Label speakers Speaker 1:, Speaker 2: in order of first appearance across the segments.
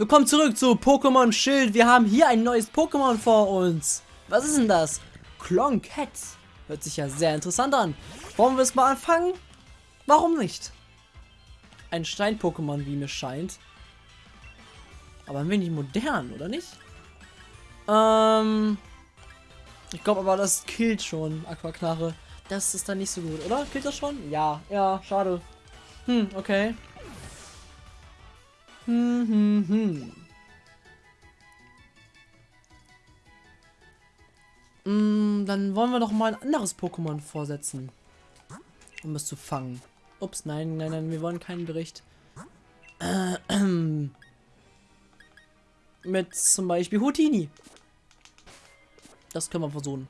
Speaker 1: Willkommen zurück zu Pokémon Schild. Wir haben hier ein neues Pokémon vor uns. Was ist denn das? Cloncat. Hört sich ja sehr interessant an. Wollen wir es mal anfangen? Warum nicht? Ein Stein-Pokémon, wie mir scheint. Aber ein wenig modern, oder nicht? Ähm... Ich glaube aber, das killt schon Aquaknarre. Das ist dann nicht so gut, oder? Killt das schon? Ja, ja, schade. Hm, okay. Hm, hm, hm. Mm, dann wollen wir doch mal ein anderes Pokémon vorsetzen. Um es zu fangen. Ups, nein, nein, nein, wir wollen keinen Bericht. Äh, äh, mit zum Beispiel Houtini. Das können wir versuchen.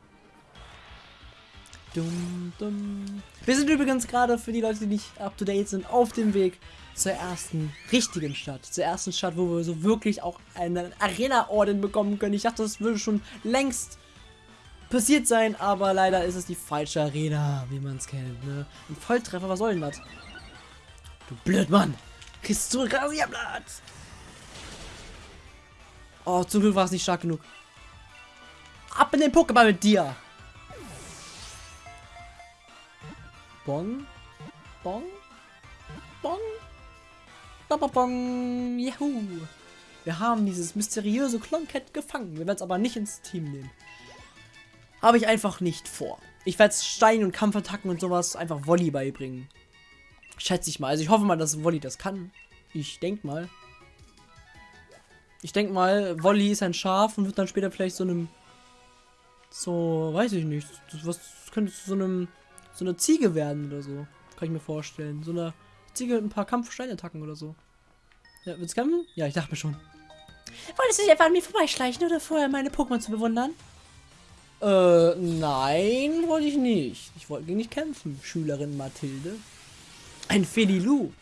Speaker 1: Dum, dum. Wir sind übrigens gerade für die Leute, die nicht up to date sind, auf dem Weg zur ersten richtigen Stadt. Zur ersten Stadt, wo wir so wirklich auch einen Arena-Orden bekommen können. Ich dachte, das würde schon längst passiert sein, aber leider ist es die falsche Arena, wie man es kennt. Ne? Ein Volltreffer, was soll denn das? Du Blödmann! Kriegst du Rasierblatt! Oh, zum Glück war es nicht stark genug. Ab in den Pokéball mit dir! Bong? Bong? Bong? Bong! Juhu! Wir haben dieses mysteriöse Cloncat gefangen. Wir werden es aber nicht ins Team nehmen. Habe ich einfach nicht vor. Ich werde Stein- und Kampfattacken und sowas einfach Volley beibringen. Schätze ich mal. Also ich hoffe mal, dass Volley das kann. Ich denke mal. Ich denke mal, Volley ist ein Schaf und wird dann später vielleicht so einem... So, weiß ich nicht. Was könnte so einem... So eine Ziege werden oder so. Kann ich mir vorstellen. So eine Ziege ein paar Kampfsteinattacken oder so. Ja, wird's kämpfen? Ja, ich dachte mir schon. Wolltest du dich einfach an mir vorbeischleichen oder vorher meine Pokémon zu bewundern? Äh, nein, wollte ich nicht. Ich wollte nicht kämpfen, Schülerin Mathilde. Ein Felilu.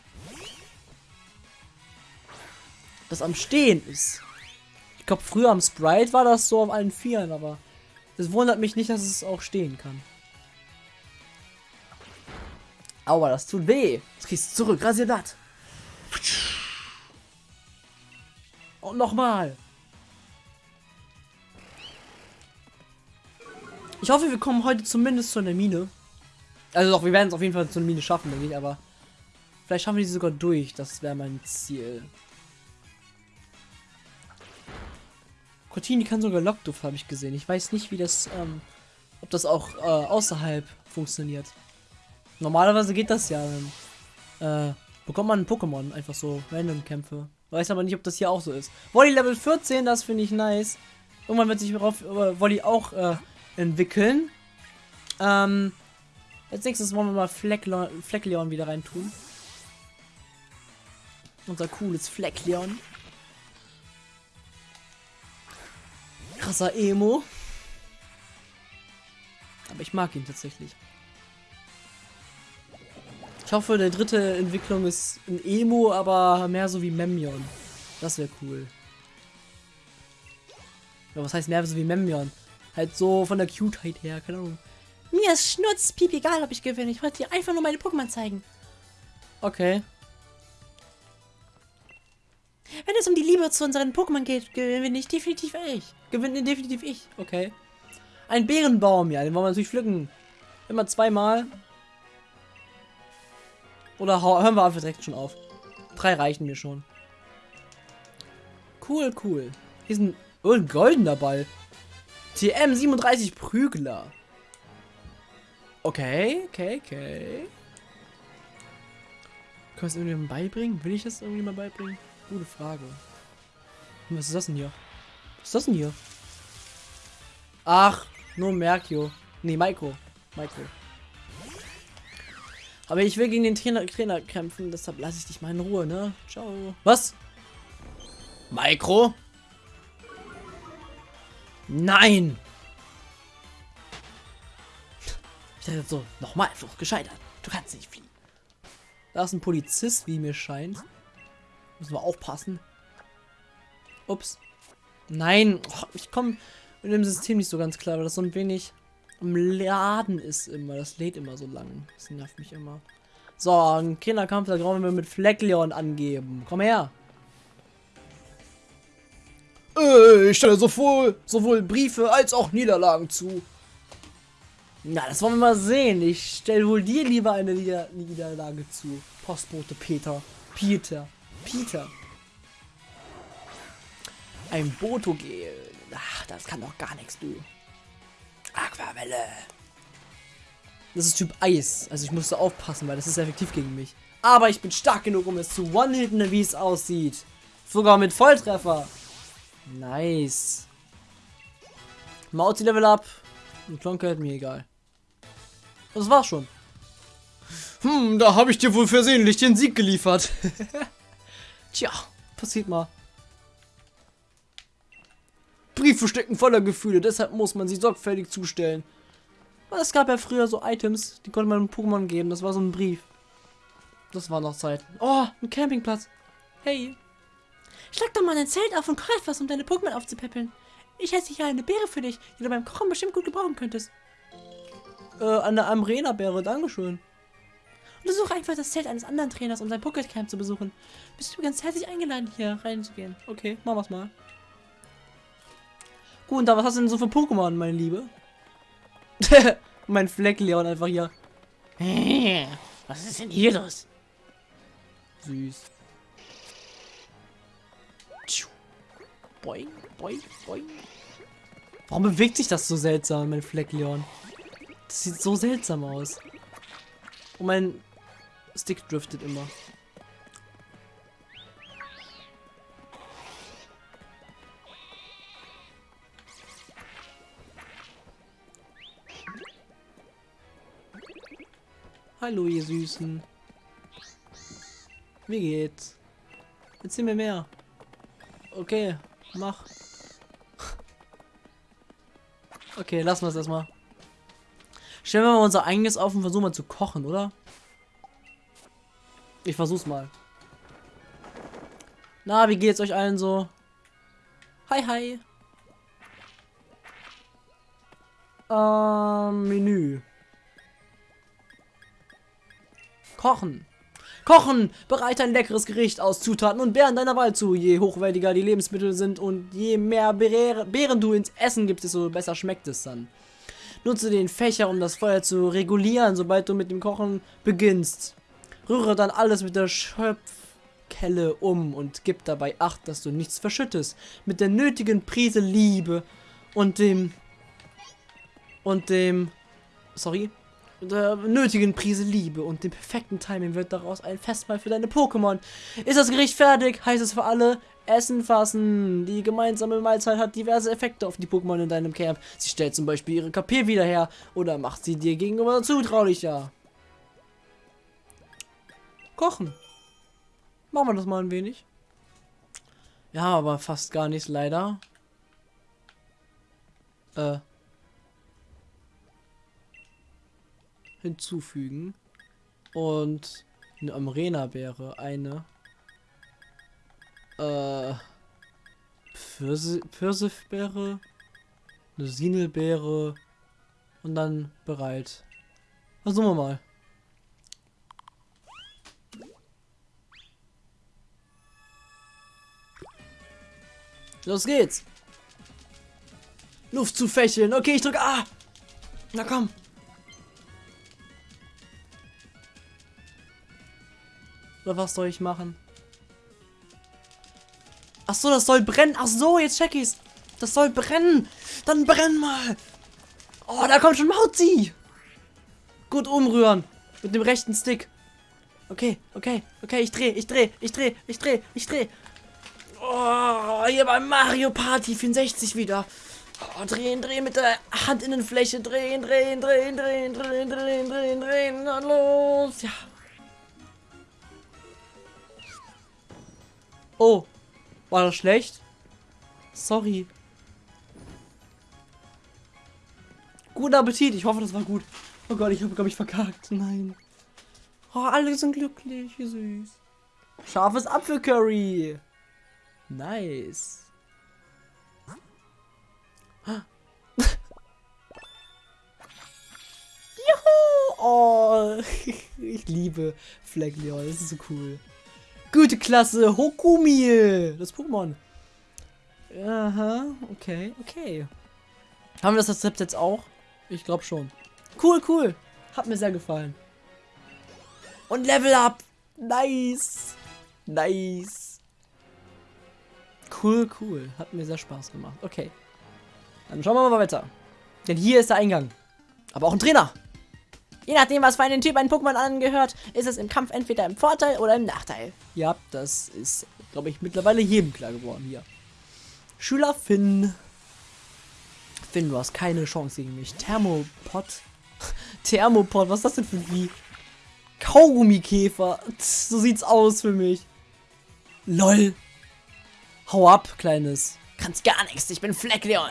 Speaker 1: Das am Stehen ist. Ich glaube, früher am Sprite war das so auf allen Vieren, aber es wundert mich nicht, dass es auch stehen kann. Aua, das tut weh. Jetzt kriegst du zurück, Rasierblatt. Und nochmal. Ich hoffe, wir kommen heute zumindest zu einer Mine. Also doch, wir werden es auf jeden Fall zu einer Mine schaffen, denke ich, aber vielleicht schaffen wir die sogar durch. Das wäre mein Ziel. Cortini kann sogar Lockduft, habe ich gesehen. Ich weiß nicht, wie das, ähm, ob das auch äh, außerhalb funktioniert. Normalerweise geht das ja. Äh, bekommt man ein Pokémon, einfach so Random-Kämpfe. Weiß aber nicht, ob das hier auch so ist. Volley Level 14, das finde ich nice. Irgendwann wird sich darauf äh, Volley auch äh, entwickeln. Ähm, als nächstes wollen wir mal Fleckleon, Fleckleon wieder reintun. Unser cooles Fleckleon. Krasser Emo. Aber ich mag ihn tatsächlich. Ich hoffe, der dritte Entwicklung ist ein Emo, aber mehr so wie Memmion. Das wäre cool. Ja, was heißt mehr so wie Memmion? Halt so von der Cuteheit her, keine Ahnung. Mir ist Schnurz, piep, egal ob ich gewinne. Ich wollte dir einfach nur meine Pokémon zeigen. Okay. Wenn es um die Liebe zu unseren Pokémon geht, gewinne ich definitiv ich. Gewinne definitiv ich. Okay. Ein Bärenbaum, ja, den wollen wir natürlich pflücken. Immer zweimal. Oder hören wir einfach direkt schon auf. Drei reichen mir schon. Cool, cool. Hier ist ein, oh, ein goldener Ball. TM 37 Prügler. Okay, okay, okay. Können wir es irgendjemandem beibringen? Will ich das irgendwie mal beibringen? Gute Frage. Was ist das denn hier? Was ist das denn hier? Ach, nur Merkio. Nee, Maiko. Maiko. Aber ich will gegen den Trainer, Trainer kämpfen, deshalb lasse ich dich mal in Ruhe, ne? Ciao. Was? Mikro? Nein! Ich dachte so, nochmal Flucht gescheitert. Du kannst nicht fliehen. Da ist ein Polizist, wie mir scheint. Müssen wir aufpassen. Ups. Nein, oh, ich komme mit dem System nicht so ganz klar, weil das so ein wenig im Laden ist immer. Das lädt immer so lang. Das nervt mich immer. So, ein Kinderkampf, da brauchen wir mit Fleckleon angeben. Komm her. Äh, ich stelle sowohl, sowohl Briefe als auch Niederlagen zu. Na, das wollen wir mal sehen. Ich stelle wohl dir lieber eine Nieder Niederlage zu. Postbote Peter. Peter. Peter. Ein Botogel. Ach, das kann doch gar nichts, du. Aquavelle. Das ist Typ Eis. Also ich musste aufpassen, weil das ist effektiv gegen mich. Aber ich bin stark genug, um es zu one-hitten, wie es aussieht. Sogar mit Volltreffer. Nice. Mauzi Level Up. Und Klonke hat mir egal. Das war's schon. Hm, da habe ich dir wohl versehentlich den Sieg geliefert. Tja, passiert mal. Briefe stecken voller Gefühle, deshalb muss man sie sorgfältig zustellen. Es gab ja früher so Items, die konnte man Pokémon geben. Das war so ein Brief. Das war noch Zeit. Oh, ein Campingplatz. Hey.
Speaker 2: Schlag doch mal ein Zelt auf und koch etwas, um deine Pokémon aufzupäppeln. Ich hätte hier eine Beere für dich, die du beim Kochen bestimmt gut gebrauchen könntest.
Speaker 1: Äh, eine Amrena-Beere, dankeschön.
Speaker 2: Untersuche einfach das Zelt eines anderen Trainers, um sein Pokécamp zu besuchen. Bist du ganz herzlich eingeladen, hier reinzugehen.
Speaker 1: Okay, machen wir's mal. Gut, und da was hast du denn so für Pokémon, meine Liebe? mein Fleckleon einfach hier.
Speaker 2: Was ist denn hier los?
Speaker 1: Süß. Boing, boing, boing. Warum bewegt sich das so seltsam, mein Fleckleon? Das sieht so seltsam aus. Und mein Stick driftet immer. Hallo, ihr Süßen. Wie geht's? Erzähl mir mehr. Okay, mach. Okay, lassen wir es erstmal. Stellen wir mal unser eigenes auf und versuchen mal zu kochen, oder? Ich versuch's mal. Na, wie geht's euch allen so? Hi, hi. Ähm, Menü. Kochen. Kochen! Bereite ein leckeres Gericht aus Zutaten und Beeren deiner Wahl zu. Je hochwertiger die Lebensmittel sind und je mehr Beeren du ins Essen gibst, desto besser schmeckt es dann. Nutze den Fächer, um das Feuer zu regulieren, sobald du mit dem Kochen beginnst. Rühre dann alles mit der Schöpfkelle um und gib dabei Acht, dass du nichts verschüttest. Mit der nötigen Prise Liebe und dem... und dem... sorry, der nötigen Prise Liebe und dem perfekten Timing wird daraus ein Festmahl für deine Pokémon. Ist das Gericht fertig, heißt es für alle, Essen fassen. Die gemeinsame Mahlzeit hat diverse Effekte auf die Pokémon in deinem Camp. Sie stellt zum Beispiel ihre KP wieder her oder macht sie dir gegenüber zutraulicher. Kochen. Machen wir das mal ein wenig. Ja, aber fast gar nichts leider. Äh. Hinzufügen. Und eine Amrena-Beere, eine. Äh. Pfirsifbeere, eine Sinelbeere und dann bereit. Versuchen wir mal. Los geht's. Luft zu fächeln. Okay, ich drücke A. Na komm. Oder was soll ich machen? Ach so, das soll brennen. Ach so, jetzt check ich's. Das soll brennen. Dann brenn mal. Oh, da kommt schon Mauzi. Gut umrühren. Mit dem rechten Stick. Okay, okay, okay, ich dreh, ich dreh, ich dreh, ich dreh, ich dreh. Oh, hier beim Mario Party 64 wieder. Oh, drehen, drehen mit der Handinnenfläche. Drehen, drehen, drehen, drehen, drehen, drehen, drehen, drehen. Na los. Ja, Oh. War das schlecht? Sorry. Guten Appetit. Ich hoffe, das war gut. Oh Gott, ich habe, glaube ich, verkackt. Nein. Oh, alle sind glücklich. Wie süß. Scharfes Apfelcurry. Nice. Juhu! Oh, ich liebe Fleckleon. Das ist so cool. Gute Klasse, Hokumie. Das Pokémon. Aha, okay, okay. Haben wir das Rezept jetzt auch? Ich glaube schon. Cool, cool. Hat mir sehr gefallen. Und Level Up. Nice. Nice. Cool, cool. Hat mir sehr Spaß gemacht. Okay. Dann schauen wir mal weiter. Denn hier ist der Eingang. Aber auch ein Trainer.
Speaker 2: Je nachdem, was für einen Typ ein Pokémon angehört, ist es im Kampf entweder im Vorteil oder im Nachteil.
Speaker 1: Ja, das ist, glaube ich, mittlerweile jedem klar geworden hier. Schüler Finn. Finn, du hast keine Chance gegen mich. Thermopod. Thermopod, was ist das denn für ein Vieh? Kaugummikäfer. So sieht's aus für mich. LOL. Hau ab, Kleines.
Speaker 2: Kannst gar nichts, ich bin Fleckleon.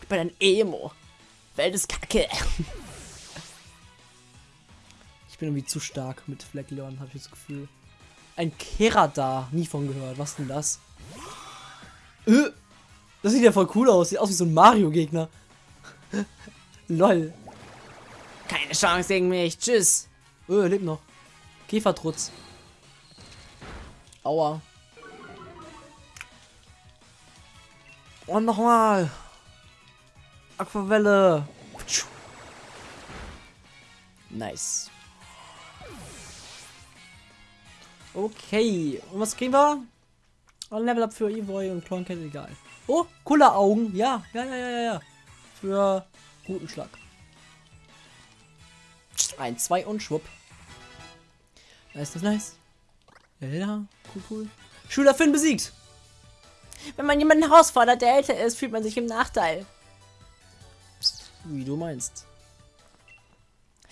Speaker 2: Ich bin ein Emo. Welt ist kacke.
Speaker 1: Ich bin irgendwie zu stark mit Fleckleon, habe ich das Gefühl. Ein Kerada, nie von gehört. Was denn das? Äh, das sieht ja voll cool aus. Sieht aus wie so ein Mario-Gegner. Lol.
Speaker 2: Keine Chance gegen mich. Tschüss.
Speaker 1: Öh, lebt noch. Käfertrutz. Aua. Und nochmal. Aquavelle. Nice. Okay. Und was kriegen wir? Ein Level Up für Evoy und Cloncat, egal. Oh, cooler Augen. Ja, ja, ja, ja, ja. Für guten Schlag. Ein, zwei und schwupp. Nice, nice, nice. Ja, ja, cool, cool. Schüler Finn besiegt.
Speaker 2: Wenn man jemanden herausfordert, der älter ist, fühlt man sich im Nachteil.
Speaker 1: Wie du meinst.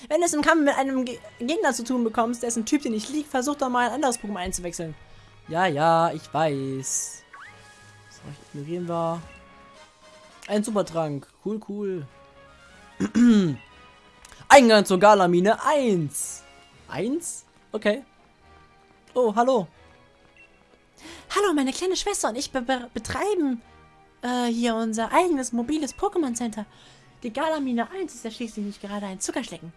Speaker 2: Wenn du es im Kampf mit einem Ge Gegner zu tun bekommst, dessen Typ dir nicht liegt, versuch doch mal ein anderes Pokémon einzuwechseln.
Speaker 1: Ja, ja, ich weiß. So, ignorieren wir. Ein Supertrank. Cool, cool. Eingang zur Galamine 1. 1? Okay. Oh, hallo.
Speaker 2: Hallo, meine kleine Schwester und ich be be betreiben äh, hier unser eigenes mobiles Pokémon Center. Die Galamine 1 ist ja schließlich nicht gerade ein Zuckerschlecken.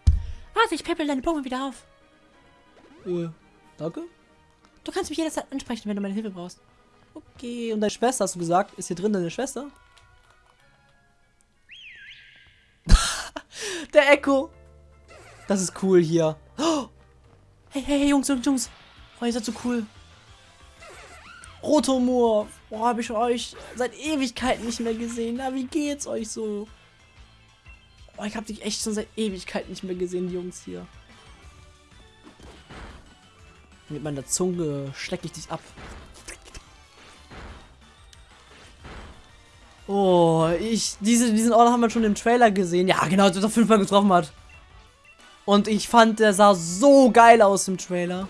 Speaker 2: Warte, ich peppel deine Pokémon wieder auf.
Speaker 1: Äh, danke.
Speaker 2: Du kannst mich jederzeit ansprechen, wenn du meine Hilfe brauchst.
Speaker 1: Okay, und deine Schwester, hast du gesagt? Ist hier drin deine Schwester? Der Echo. Das ist cool hier. Oh.
Speaker 2: Hey, hey, hey, Jungs, Jungs, Jungs. Oh, ihr seid so cool.
Speaker 1: Rotomur. Boah, habe ich euch seit Ewigkeiten nicht mehr gesehen. Na, wie geht's euch so? Oh, ich habe dich echt schon seit Ewigkeiten nicht mehr gesehen, die Jungs hier. Mit meiner Zunge schlecke ich dich ab. Oh, ich, diese, diesen Ort haben wir schon im Trailer gesehen. Ja, genau, als er fünfmal getroffen hat. Und ich fand, der sah so geil aus im Trailer.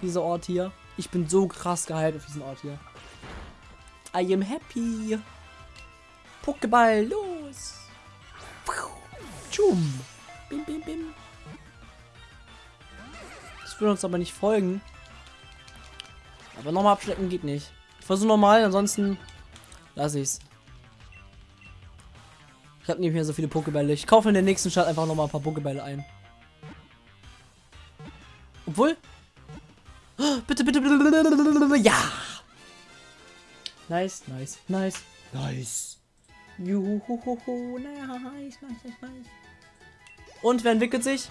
Speaker 1: Dieser Ort hier. Ich bin so krass gehypt auf diesen Ort hier. I am happy. Pokéball, los. Tschum. Bim, bim, bim. Das würde uns aber nicht folgen. Aber nochmal abschleppen geht nicht. Ich versuche nochmal, ansonsten lasse ich's. Ich habe nicht mehr so viele Pokébälle. Ich kaufe in der nächsten Stadt einfach nochmal ein paar Pokébälle ein. Obwohl. Bitte, bitte, bitte. Ja. Nice, nice, nice, nice. Juhu, nice, nice, nice, nice. Und wer entwickelt sich?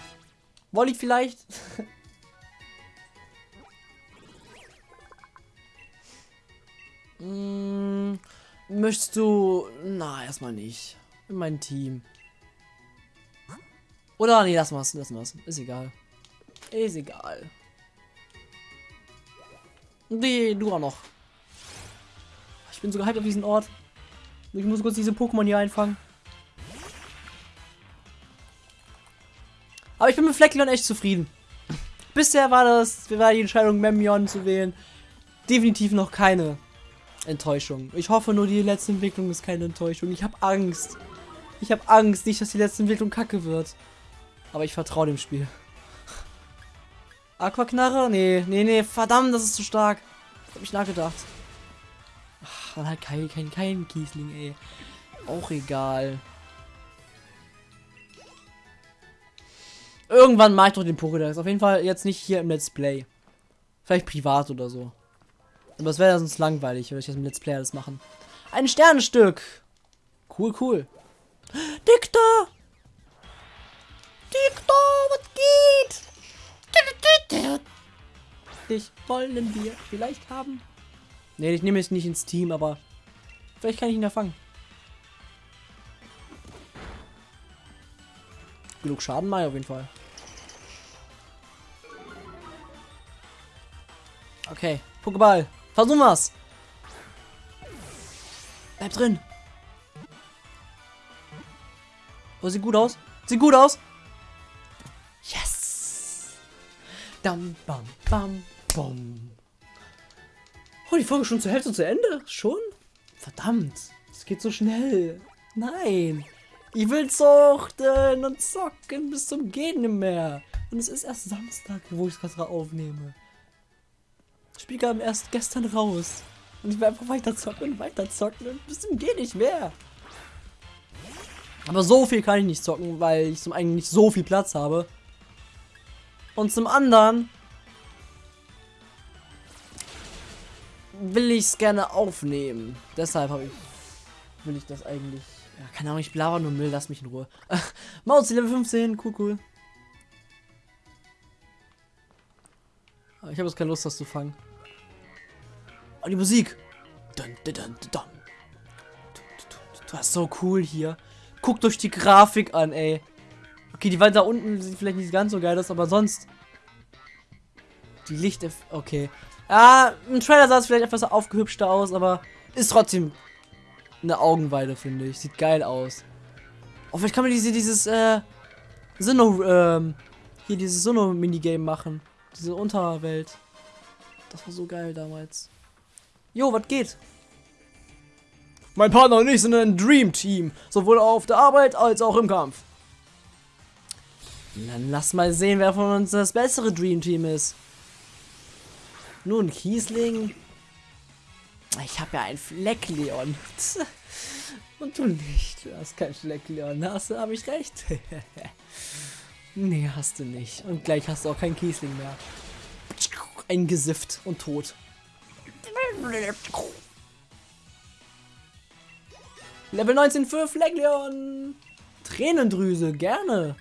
Speaker 1: Wolli vielleicht? hm, möchtest du... Na, erstmal nicht. In mein Team. Oder nee, lass mal's, lass mal's. Ist egal. Ist egal. Nee, du auch noch. Ich bin so gehypt auf diesen Ort. Ich muss kurz diese Pokémon hier einfangen. Aber ich bin mit Fleckleon echt zufrieden. Bisher war das, war die Entscheidung, Memion zu wählen, definitiv noch keine Enttäuschung. Ich hoffe nur, die letzte Entwicklung ist keine Enttäuschung. Ich habe Angst. Ich habe Angst, nicht, dass die letzte Entwicklung kacke wird. Aber ich vertraue dem Spiel. Aquaknarre? Nee, nee, nee, verdammt, das ist zu stark. Das hab ich nachgedacht. Ach, dann halt kein, kein, kein Kiesling, ey. Auch egal. Irgendwann mache ich doch den Pokédex. Auf jeden Fall jetzt nicht hier im Let's Play. Vielleicht privat oder so. Aber es wäre sonst langweilig, würde ich jetzt mit Let's Player das machen. Ein Sternenstück. Cool, cool. Dictor! Dictor, was geht? Dich wollen wir vielleicht haben. Ne, ich nehme es nicht ins Team, aber vielleicht kann ich ihn ja fangen. Genug Schaden mal auf jeden Fall. Okay, Pokéball. Versuchen wir's. Bleib drin. Oh, sieht gut aus. Sieht gut aus. Yes. Dam, bam, bam, bam. Oh, die Folge schon zur Hälfte zu Ende? Schon? Verdammt. Es geht so schnell. Nein. Ich will zuchten und zocken bis zum Gehen mehr. Und es ist erst Samstag, wo ich es gerade aufnehme. Das Spiel kam erst gestern raus. Und ich will einfach weiter zocken und weiter zocken und bis zum Gehen nicht mehr. Aber so viel kann ich nicht zocken, weil ich zum einen nicht so viel Platz habe. Und zum anderen will ich es gerne aufnehmen. Deshalb ich will ich das eigentlich. Ja, keine Ahnung, ich blaber nur Müll, lass mich in Ruhe. Maus Level 15, cool, cool. Ich habe jetzt keine Lust, das zu fangen. Oh, die Musik. Dun, dun, dun. Das ist so cool hier. Guckt euch die Grafik an, ey. Okay, die Wand da unten sieht vielleicht nicht ganz so geil aus, aber sonst. Die Licht. Okay. Ja, im Trailer sah es vielleicht etwas aufgehübschter aus, aber ist trotzdem eine Augenweide, finde ich. Sieht geil aus. Oh, vielleicht kann man diese, dieses, äh, Sinnoh, ähm, hier dieses Sinnoh-Minigame machen. Diese Unterwelt. Das war so geil damals. Jo, was geht? Mein Partner und ich sind ein Dream Team. Sowohl auf der Arbeit als auch im Kampf. Dann lass mal sehen, wer von uns das bessere Dream Team ist. Nun, Kiesling. Ich habe ja ein Fleckleon. Und du nicht. Du hast kein Fleckleon. Hast du, habe ich recht? nee, hast du nicht. Und gleich hast du auch kein Kiesling mehr. Eingesifft und tot. Level 19 für Fleckleon. Tränendrüse, gerne.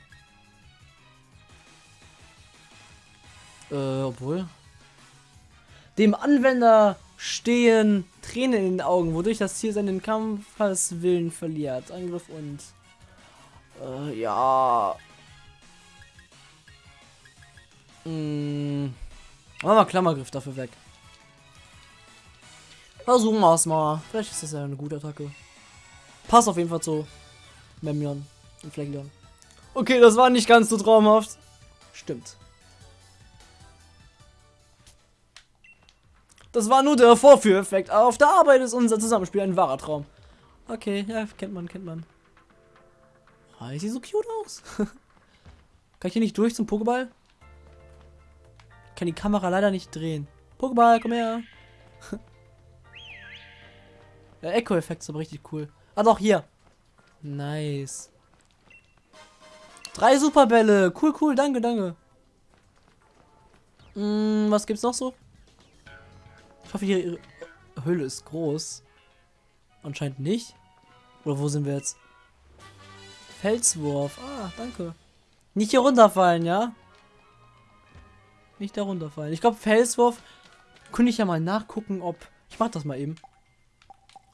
Speaker 1: Äh, obwohl. Dem Anwender stehen Tränen in den Augen, wodurch das Ziel seinen Kampfeswillen verliert. Angriff und... Äh, ja... Hm. Machen wir Klammergriff dafür weg. Versuchen wir es mal. Vielleicht ist das ja eine gute Attacke. Passt auf jeden Fall zu Memmion und Fleckleon. Okay, das war nicht ganz so traumhaft. Stimmt. Das war nur der Vorführeffekt. Aber auf der Arbeit ist unser Zusammenspiel ein wahrer Traum. Okay, ja, kennt man, kennt man. Oh, sieht so cute aus. Kann ich hier nicht durch zum Pokéball? Kann die Kamera leider nicht drehen. Pokéball, komm her. Der Echo-Effekt ist aber richtig cool. Ah doch, hier. Nice. Drei Superbälle. Cool, cool, danke, danke. Hm, was gibt's noch so? Ich hoffe, ihre Höhle ist groß. Anscheinend nicht. Oder wo sind wir jetzt? Felswurf. Ah, danke. Nicht hier runterfallen, ja? Nicht da runterfallen. Ich glaube, Felswurf könnte ich ja mal nachgucken, ob... Ich mach das mal eben.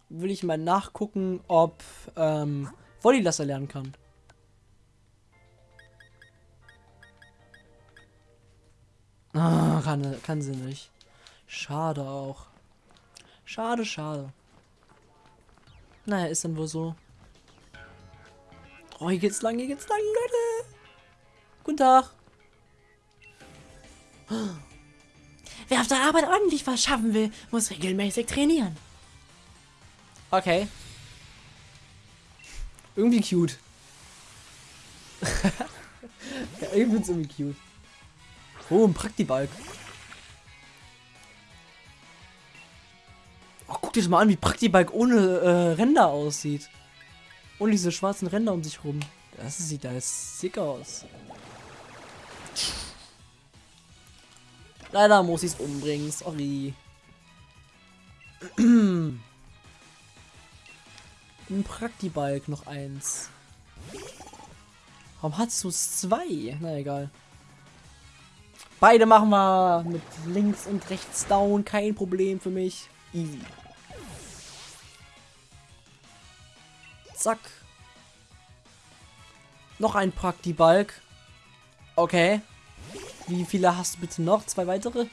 Speaker 1: Will ich mal nachgucken, ob ähm, Volleylasser lernen kann. Ah, kann, kann sie nicht. Schade auch. Schade, schade. Naja, ist dann wohl so. Oh, hier geht's lang, hier geht's lang, Leute. Guten Tag.
Speaker 2: Wer auf der Arbeit ordentlich was schaffen will, muss regelmäßig trainieren.
Speaker 1: Okay. Irgendwie cute. ja, ich find's irgendwie cute. Oh, ein Praktibalk. Guck dir das mal an, wie Praktibike ohne äh, Ränder aussieht. Ohne diese schwarzen Ränder um sich rum. Das sieht jetzt sick aus. Leider muss ich es umbringen, sorry. Ein Praktibalk noch eins. Warum hast du zwei? Na egal. Beide machen wir mit links und rechts down. Kein Problem für mich. Easy. Zack. Noch ein Praktibalk. Okay. Wie viele hast du bitte noch? Zwei weitere?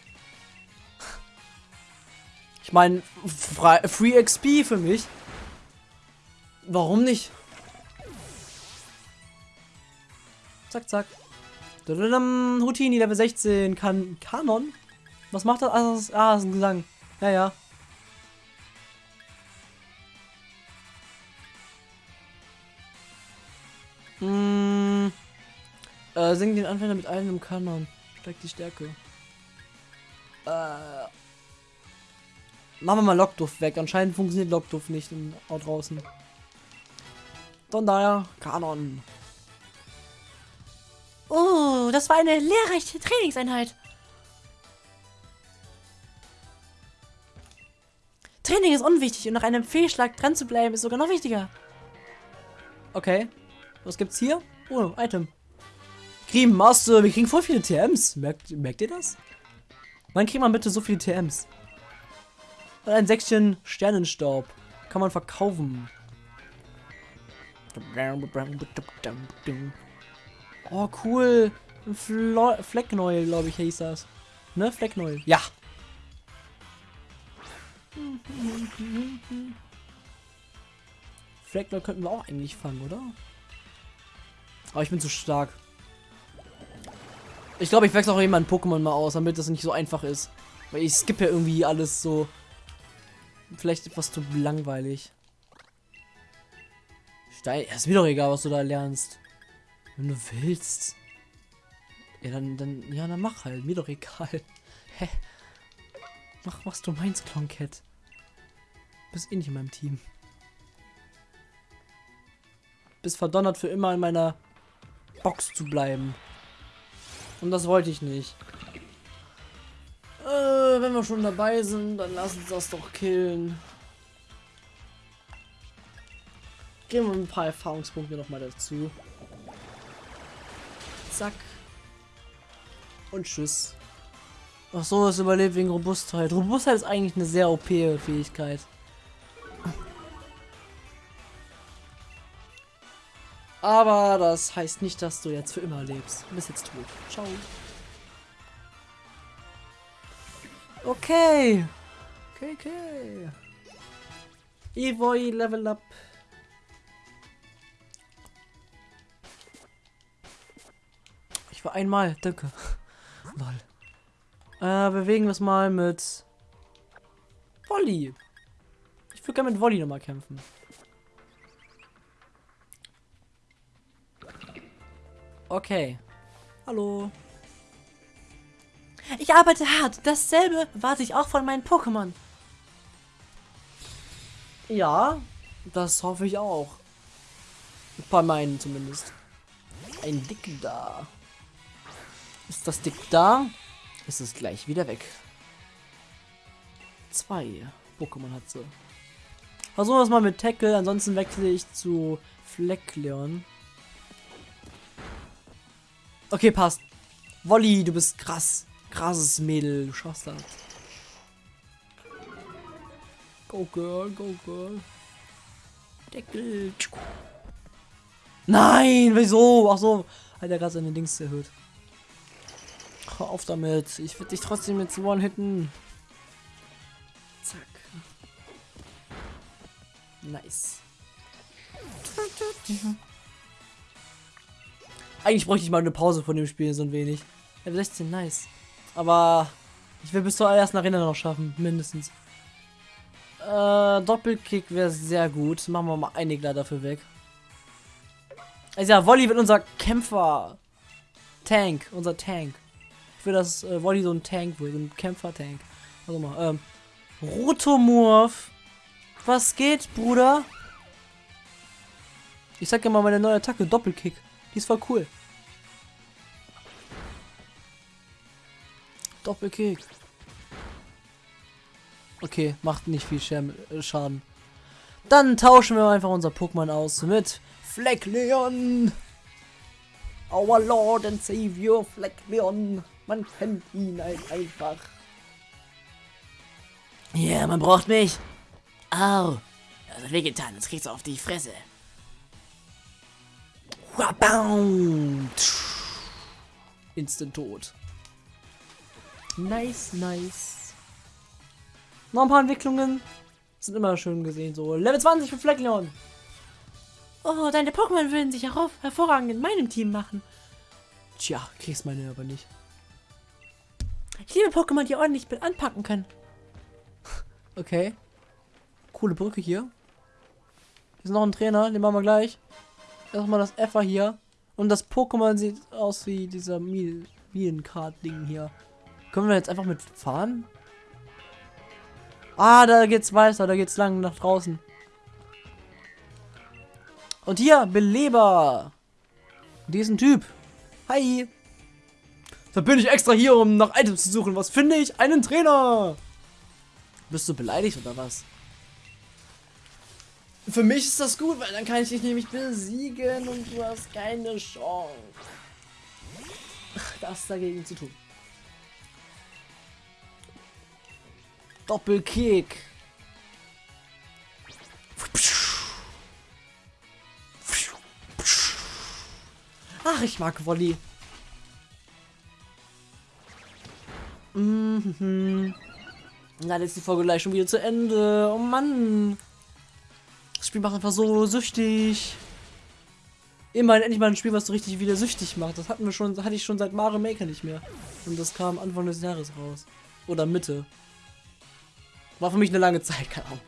Speaker 1: Ich meine, Free XP für mich. Warum nicht? Zack, zack. Houtini, Level 16. Kan Kanon? Was macht das? Ah, das ist, ah, ein Gesang. Ja, ja. Hm. Äh, sing den Anfänger mit einem Kanon. Steigt die Stärke. Äh. Machen wir mal Lockduft weg. Anscheinend funktioniert Lockduft nicht in, draußen. Von daher, Kanon.
Speaker 2: Oh, das war eine lehrreiche Trainingseinheit. Training ist unwichtig und nach einem Fehlschlag dran zu bleiben ist sogar noch wichtiger.
Speaker 1: Okay. Was gibt's hier? Oh, Item. Cream Master, wir kriegen voll viele TMs. Merkt, merkt ihr das? Wann kriegt man bitte so viele TMs? Und ein Säckchen Sternenstaub. Kann man verkaufen. Oh, cool. Flo Flecknäuel, glaube ich, hieß das. Ne? Flecknäuel. Ja. Flecknäuel könnten wir auch eigentlich fangen, oder? Aber ich bin zu stark. Ich glaube, ich wechsle auch jemanden Pokémon mal aus, damit das nicht so einfach ist. Weil ich skippe ja irgendwie alles so. Vielleicht etwas zu langweilig. Stein. Ja, ist mir doch egal, was du da lernst. Wenn du willst. Ja, dann, dann, ja, dann mach halt. Mir doch egal. Hä? Mach, was du meinst, Cloncat. Bist eh nicht in meinem Team. Bist verdonnert für immer in meiner Box zu bleiben. Und das wollte ich nicht. Äh, wenn wir schon dabei sind, dann lass uns das doch killen. Geben wir ein paar Erfahrungspunkte noch mal dazu. Zack. Und tschüss. Ach so, es überlebt wegen Robustheit. Robustheit ist eigentlich eine sehr OP-Fähigkeit. Aber das heißt nicht, dass du jetzt für immer lebst. Du bist jetzt tot. Ciao. Okay. Okay, okay. Evoy Level Up. Ich war einmal, danke. Lol. Äh, bewegen wir es mal mit Wolli. Ich würde gerne mit Wolli nochmal kämpfen. Okay. Hallo.
Speaker 2: Ich arbeite hart. Dasselbe warte ich auch von meinen Pokémon.
Speaker 1: Ja, das hoffe ich auch. Bei meinen zumindest. Ein Dick da. Ist das Dick da? Ist es gleich wieder weg. Zwei Pokémon hat sie. Versuchen wir es mal mit Tackle, ansonsten wechsle ich zu Fleckleon. Okay, passt. Wolli, du bist krass. Krasses Mädel. Du schaffst das. Go Girl, go Girl. Deckel. Nein, wieso? Ach so. Hat er gerade seine Dings erhöht. Hör auf damit. Ich würde dich trotzdem jetzt one-hitten. Zack. Nice. Eigentlich bräuchte ich mal eine Pause von dem Spiel so ein wenig. Level 16, nice. Aber ich will bis zur ersten Arena noch schaffen, mindestens. Äh, Doppelkick wäre sehr gut. Machen wir mal einige dafür weg. Also ja, Wolli wird unser Kämpfer. Tank, unser Tank. Ich will, dass äh, Wolli so ein Tank wird, so ein Kämpfer-Tank. Also mal, ähm, Rotomorph. Was geht, Bruder? Ich sag ja mal meine neue Attacke, Doppelkick. Die ist voll cool. Doppelkick. Okay, macht nicht viel Scham- äh, Schaden. Dann tauschen wir einfach unser Pokémon aus mit Fleckleon. Our Lord and Savior Fleckleon. Man kennt ihn halt einfach.
Speaker 2: Ja, yeah, man braucht mich. Au. Das hat wehgetan, jetzt kriegst du auf die Fresse.
Speaker 1: Instant tot. Nice, nice. Noch ein paar Entwicklungen. Sind immer schön gesehen. So, Level 20 für Fleckleon.
Speaker 2: Oh, deine Pokémon würden sich herauf hervorragend in meinem Team machen.
Speaker 1: Tja, kriegst meine aber nicht.
Speaker 2: Ich liebe Pokémon, die ordentlich mit anpacken können.
Speaker 1: Okay. Coole Brücke hier. Hier ist noch ein Trainer, den machen wir gleich. Erstmal das Effer hier. Und das Pokémon sieht aus wie dieser Mielenkart-Ding hier. Können wir jetzt einfach mit fahren? Ah, da geht's weiter, da geht's lang nach draußen. Und hier, Beleber. Diesen Typ. Hi. Da bin ich extra hier, um nach Items zu suchen. Was finde ich? Einen Trainer. Bist du beleidigt oder was? Für mich ist das gut, weil dann kann ich dich nämlich besiegen und du hast keine Chance. Das dagegen zu tun. Doppelkick. Ach, ich mag Volley. Mhm. Na, die Folge gleich schon wieder zu Ende. Oh Mann. Das Spiel macht einfach so süchtig. Immerhin endlich mal ein Spiel, was so richtig wieder süchtig macht. Das hatten wir schon, hatte ich schon seit Mario Maker nicht mehr. Und das kam Anfang des Jahres raus. Oder Mitte. War für mich eine lange Zeit, keine Ahnung.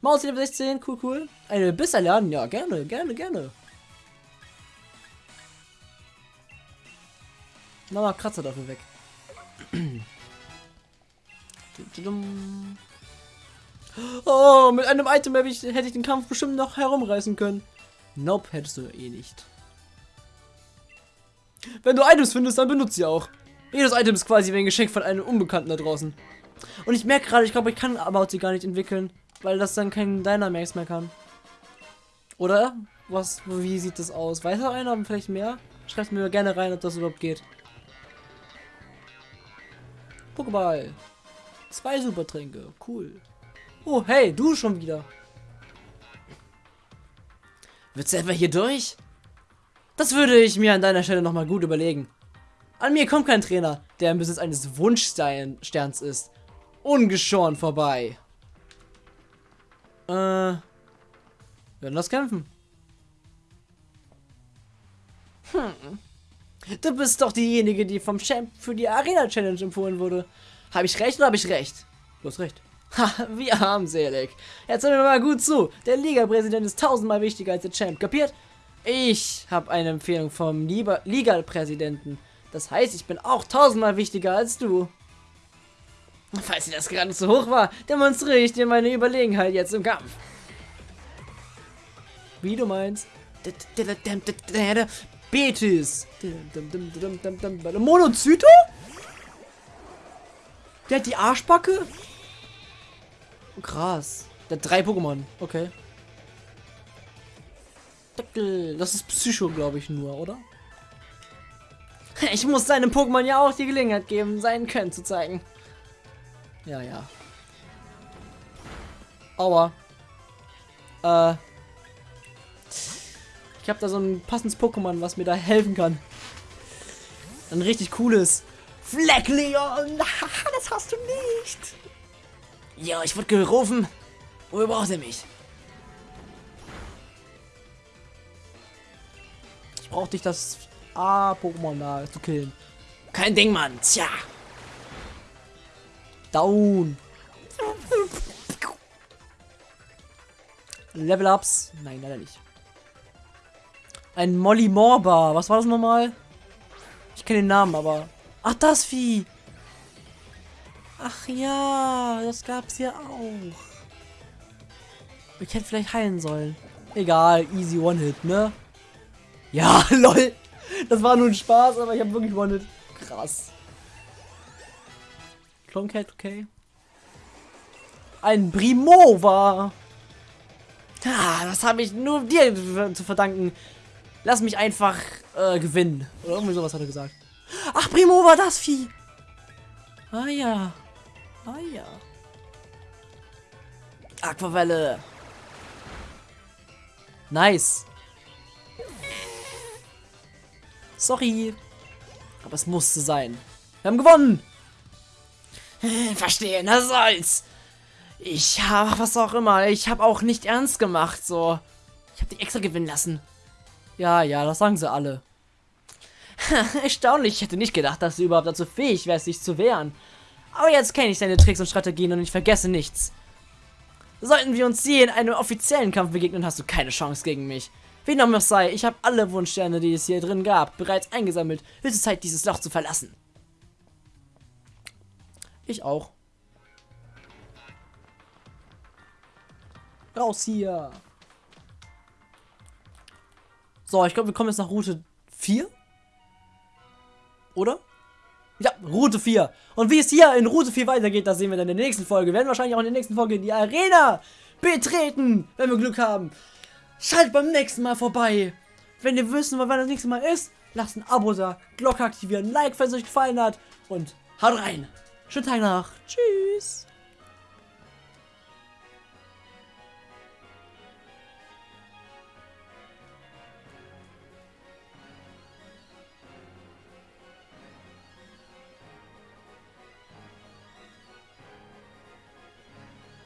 Speaker 1: Maus Level 16, cool, cool. Eine Biss erlernen, ja, gerne, gerne, gerne. Na, mal Kratzer dafür weg. Oh, mit einem Item hätte ich, hätte ich den Kampf bestimmt noch herumreißen können. Nope, hättest du eh nicht. Wenn du Items findest, dann benutzt sie auch. Jedes Item ist quasi wie ein Geschenk von einem Unbekannten da draußen. Und ich merke gerade, ich glaube, ich kann About sie gar nicht entwickeln, weil das dann kein Dynamax mehr kann. Oder? Was, wie sieht das aus? Weiß noch einer vielleicht mehr? Schreibt mir gerne rein, ob das überhaupt geht. Pokéball. Zwei Supertränke. Cool. Oh, hey, du schon wieder. Willst du etwa hier durch? Das würde ich mir an deiner Stelle nochmal gut überlegen. An mir kommt kein Trainer, der im Besitz eines Wunschsterns ist. Ungeschoren vorbei. Äh. Werden das kämpfen? Hm. Du bist doch diejenige, die vom Champ für die Arena Challenge empfohlen wurde. Habe ich recht oder habe ich recht? Du hast recht. Ha, wie armselig. Jetzt hör mir mal gut zu. Der Liga-Präsident ist tausendmal wichtiger als der Champ. Kapiert? Ich habe eine Empfehlung vom Liga-Präsidenten. Das heißt, ich bin auch tausendmal wichtiger als du. Falls dir das gerade zu hoch war, demonstriere ich dir meine Überlegenheit jetzt im Kampf. Wie du meinst. Betis. Monozyto? Der hat die Arschbacke? Krass. Der hat drei Pokémon. Okay. Deckel. Das ist Psycho, glaube ich, nur, oder? Ich muss seinem Pokémon ja auch die Gelegenheit geben, seinen Können zu zeigen. Ja, ja. Aua. Äh. Ich habe da so ein passendes Pokémon, was mir da helfen kann. Ein richtig cooles. Fleckleon! das hast du nicht! Ja, ich wurde gerufen. Wo braucht er mich? Ich brauche dich, das A-Pokémon da zu killen. Kein Ding, Mann. Tja. Down. Level-Ups? Nein, leider nicht. Ein Molly Morba. Was war das nochmal? Ich kenne den Namen, aber... Ach, das Vieh. Ach ja, das gab's ja auch. Ich hätte vielleicht heilen sollen. Egal, easy One-Hit, ne? Ja, lol. Das war nur ein Spaß, aber ich habe wirklich One-Hit. Krass. Cloncat, okay. ein Primova. Ah, das habe ich nur dir zu verdanken. Lass mich einfach äh, gewinnen. Oder irgendwie sowas hat er gesagt. Ach, Primova, das Vieh. Ah ja. Ah ja. Aquavelle. Nice. Sorry. Aber es musste sein. Wir haben gewonnen. Verstehen, das soll's. Ich habe was auch immer. Ich habe auch nicht ernst gemacht, so. Ich habe dich extra gewinnen lassen. Ja, ja, das sagen sie alle. Erstaunlich, ich hätte nicht gedacht, dass du überhaupt dazu fähig wärst, dich zu wehren. Aber jetzt kenne ich deine Tricks und Strategien und ich vergesse nichts. Sollten wir uns je in einem offiziellen Kampf begegnen, hast du keine Chance gegen mich. Wie noch sei, ich habe alle Wunschsterne, die es hier drin gab, bereits eingesammelt. Höchste Zeit, dieses Loch zu verlassen. Ich auch. Raus hier. So, ich glaube, wir kommen jetzt nach Route 4. Oder? Ja, Route 4. Und wie es hier in Route 4 weitergeht, das sehen wir dann in der nächsten Folge. Wir werden wahrscheinlich auch in der nächsten Folge die Arena betreten, wenn wir Glück haben. Schaltet beim nächsten Mal vorbei. Wenn ihr wissen wollt, wann das nächste Mal ist, lasst ein Abo da, Glocke aktivieren, Like, falls es euch gefallen hat und haut rein. Schönen Tag noch. Tschüss.